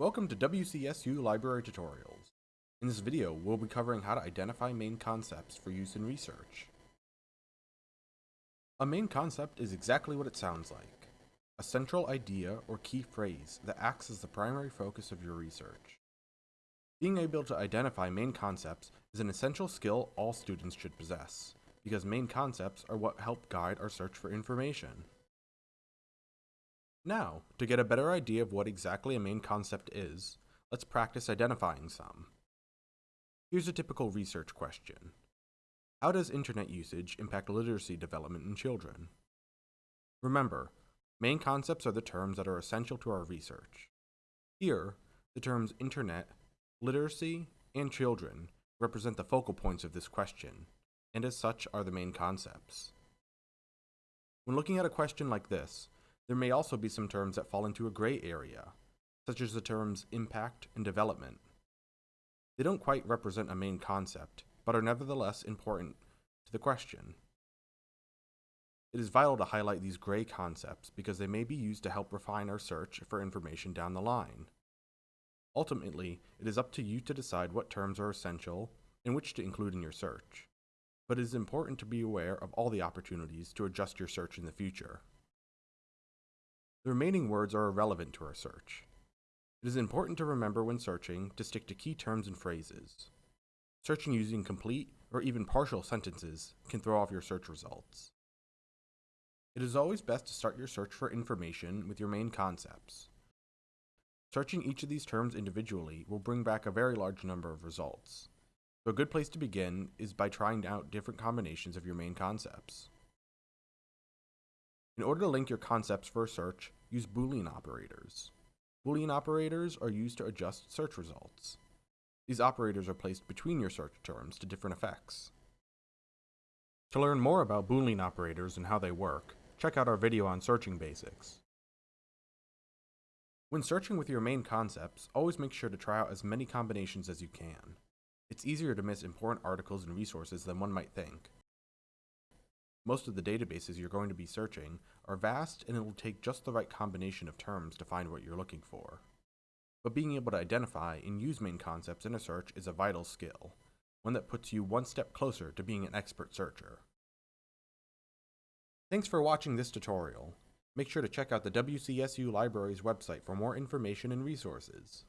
Welcome to WCSU Library Tutorials. In this video, we'll be covering how to identify main concepts for use in research. A main concept is exactly what it sounds like. A central idea or key phrase that acts as the primary focus of your research. Being able to identify main concepts is an essential skill all students should possess, because main concepts are what help guide our search for information. Now, to get a better idea of what exactly a main concept is, let's practice identifying some. Here's a typical research question. How does internet usage impact literacy development in children? Remember, main concepts are the terms that are essential to our research. Here, the terms internet, literacy, and children represent the focal points of this question, and as such are the main concepts. When looking at a question like this, there may also be some terms that fall into a gray area, such as the terms impact and development. They don't quite represent a main concept, but are nevertheless important to the question. It is vital to highlight these gray concepts because they may be used to help refine our search for information down the line. Ultimately, it is up to you to decide what terms are essential and which to include in your search, but it is important to be aware of all the opportunities to adjust your search in the future. The remaining words are irrelevant to our search. It is important to remember when searching to stick to key terms and phrases. Searching using complete or even partial sentences can throw off your search results. It is always best to start your search for information with your main concepts. Searching each of these terms individually will bring back a very large number of results. So a good place to begin is by trying out different combinations of your main concepts. In order to link your concepts for a search, use Boolean operators. Boolean operators are used to adjust search results. These operators are placed between your search terms to different effects. To learn more about Boolean operators and how they work, check out our video on searching basics. When searching with your main concepts, always make sure to try out as many combinations as you can. It's easier to miss important articles and resources than one might think. Most of the databases you're going to be searching are vast and it will take just the right combination of terms to find what you're looking for. But being able to identify and use main concepts in a search is a vital skill, one that puts you one step closer to being an expert searcher. Thanks for watching this tutorial. Make sure to check out the WCSU Library's website for more information and resources.